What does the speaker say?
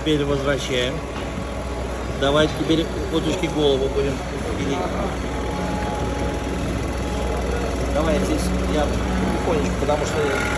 Теперь возвращаем. Давайте теперь уточки голову будем пилить. Давай я здесь я потихонечку, потому что я